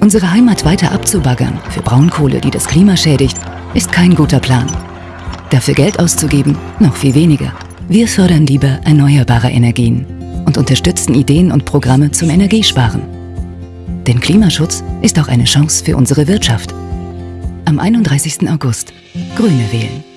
Unsere Heimat weiter abzubaggern für Braunkohle, die das Klima schädigt, ist kein guter Plan. Dafür Geld auszugeben, noch viel weniger. Wir fördern lieber erneuerbare Energien und unterstützen Ideen und Programme zum Energiesparen. Denn Klimaschutz ist auch eine Chance für unsere Wirtschaft. Am 31. August Grüne wählen.